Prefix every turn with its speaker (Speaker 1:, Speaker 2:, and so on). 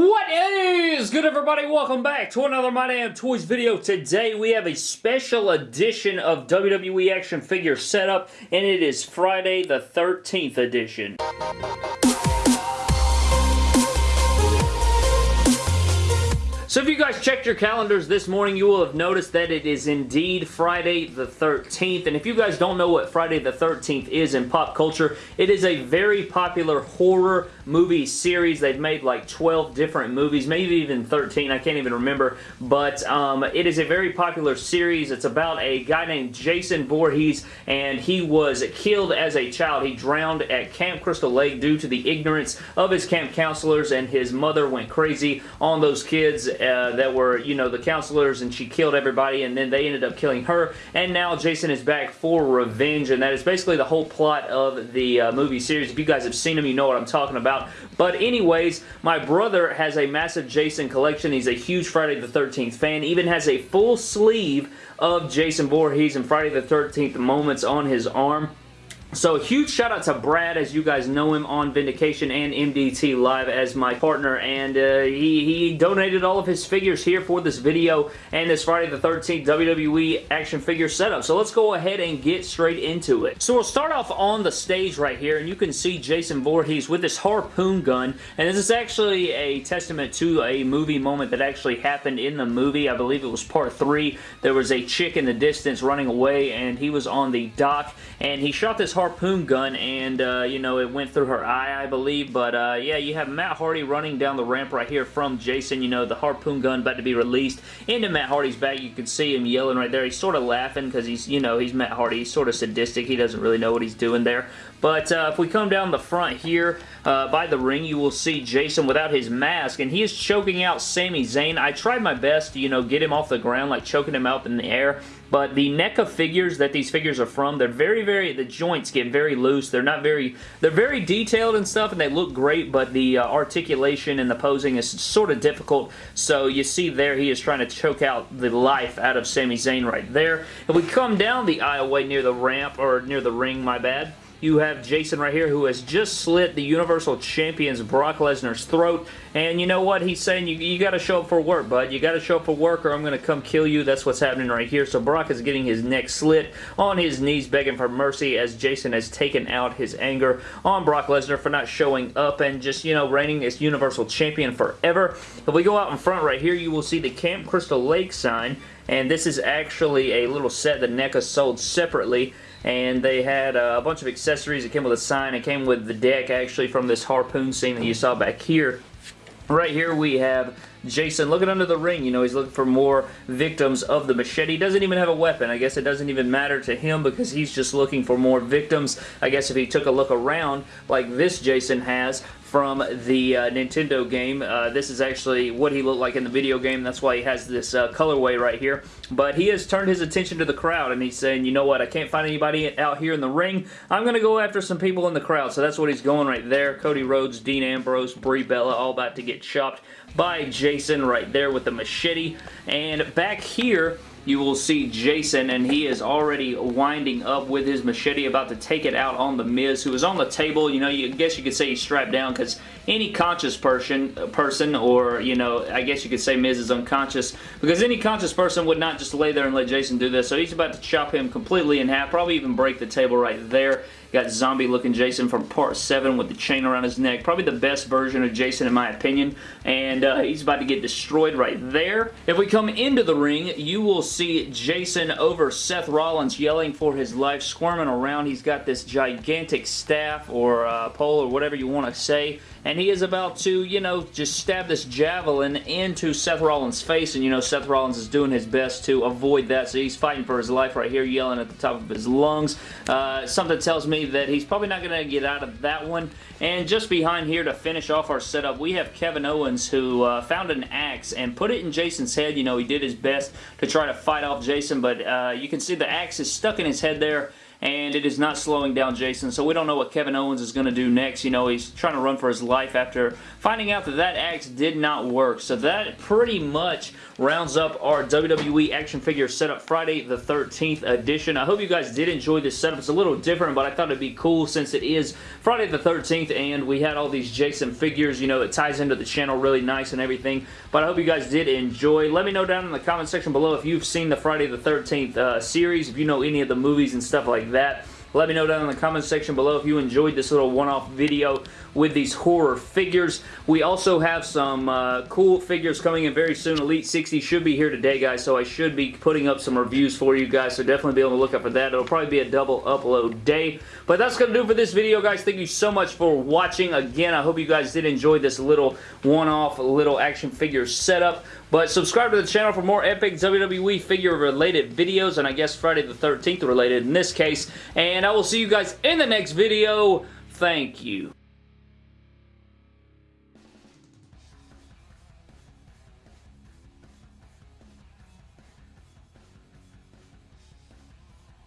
Speaker 1: What is good everybody? Welcome back to another My Damn Toys video. Today we have a special edition of WWE action figure setup and it is Friday the 13th edition. So if you guys checked your calendars this morning, you will have noticed that it is indeed Friday the 13th. And if you guys don't know what Friday the 13th is in pop culture, it is a very popular horror movie series. They've made like 12 different movies, maybe even 13. I can't even remember. But um, it is a very popular series. It's about a guy named Jason Voorhees, and he was killed as a child. He drowned at Camp Crystal Lake due to the ignorance of his camp counselors, and his mother went crazy on those kids uh, that were, you know, the counselors, and she killed everybody, and then they ended up killing her, and now Jason is back for revenge, and that is basically the whole plot of the uh, movie series. If you guys have seen them, you know what I'm talking about. But anyways, my brother has a massive Jason collection. He's a huge Friday the 13th fan, even has a full sleeve of Jason Voorhees and Friday the 13th moments on his arm. So huge shout out to Brad as you guys know him on Vindication and MDT Live as my partner and uh, he, he donated all of his figures here for this video and this Friday the 13th WWE action figure setup. So let's go ahead and get straight into it. So we'll start off on the stage right here and you can see Jason Voorhees with this harpoon gun and this is actually a testament to a movie moment that actually happened in the movie. I believe it was part 3. There was a chick in the distance running away and he was on the dock and he shot this harpoon gun and, uh, you know, it went through her eye, I believe. But, uh, yeah, you have Matt Hardy running down the ramp right here from Jason. You know, the harpoon gun about to be released into Matt Hardy's back. You can see him yelling right there. He's sort of laughing because he's, you know, he's Matt Hardy. He's sort of sadistic. He doesn't really know what he's doing there. But uh, if we come down the front here uh, by the ring, you will see Jason without his mask, and he is choking out Sami Zayn. I tried my best to, you know, get him off the ground, like choking him out in the air, but the NECA figures that these figures are from, they're very, very, the joints get very loose. They're not very, they're very detailed and stuff, and they look great, but the uh, articulation and the posing is sort of difficult. So you see there, he is trying to choke out the life out of Sami Zayn right there. If we come down the aisleway near the ramp, or near the ring, my bad, you have Jason right here who has just slit the Universal Champion's Brock Lesnar's throat. And you know what? He's saying you, you got to show up for work, bud. You got to show up for work or I'm going to come kill you. That's what's happening right here. So Brock is getting his neck slit on his knees begging for mercy as Jason has taken out his anger on Brock Lesnar for not showing up and just, you know, reigning as Universal Champion forever. If we go out in front right here, you will see the Camp Crystal Lake sign. And this is actually a little set that NECA sold separately and they had uh, a bunch of accessories. It came with a sign. It came with the deck actually from this harpoon scene that you saw back here. Right here we have Jason looking under the ring. You know, he's looking for more victims of the machete. He doesn't even have a weapon. I guess it doesn't even matter to him because he's just looking for more victims. I guess if he took a look around like this Jason has, from the uh, Nintendo game. Uh, this is actually what he looked like in the video game. That's why he has this uh, colorway right here. But he has turned his attention to the crowd and he's saying, you know what, I can't find anybody out here in the ring. I'm going to go after some people in the crowd. So that's what he's going right there. Cody Rhodes, Dean Ambrose, Brie Bella, all about to get chopped by Jason right there with the machete. And back here, you will see Jason, and he is already winding up with his machete, about to take it out on The Miz, who is on the table. You know, you guess you could say he's strapped down, because any conscious person, person, or, you know, I guess you could say Miz is unconscious, because any conscious person would not just lay there and let Jason do this, so he's about to chop him completely in half, probably even break the table right there. Got zombie looking Jason from part 7 with the chain around his neck. Probably the best version of Jason in my opinion. And uh, he's about to get destroyed right there. If we come into the ring, you will see Jason over Seth Rollins yelling for his life, squirming around. He's got this gigantic staff or uh, pole or whatever you want to say and he is about to, you know, just stab this javelin into Seth Rollins' face, and you know Seth Rollins is doing his best to avoid that, so he's fighting for his life right here, yelling at the top of his lungs. Uh, something tells me that he's probably not going to get out of that one, and just behind here to finish off our setup, we have Kevin Owens who uh, found an axe and put it in Jason's head. You know, he did his best to try to fight off Jason, but uh, you can see the axe is stuck in his head there, and it is not slowing down Jason, so we don't know what Kevin Owens is going to do next. You know, he's trying to run for his life after finding out that that axe did not work. So that pretty much rounds up our WWE action figure setup Friday the 13th edition. I hope you guys did enjoy this setup. It's a little different, but I thought it'd be cool since it is Friday the 13th and we had all these Jason figures. You know, it ties into the channel really nice and everything. But I hope you guys did enjoy. Let me know down in the comment section below if you've seen the Friday the 13th uh, series, if you know any of the movies and stuff like that. Let me know down in the comment section below if you enjoyed this little one-off video with these horror figures. We also have some uh, cool figures coming in very soon. Elite 60 should be here today, guys, so I should be putting up some reviews for you guys, so definitely be able to look up for that. It'll probably be a double upload day. But that's going to do for this video, guys. Thank you so much for watching. Again, I hope you guys did enjoy this little one-off little action figure setup. But subscribe to the channel for more epic WWE figure related videos, and I guess Friday the 13th related in this case. And I will see you guys in the next video. Thank you.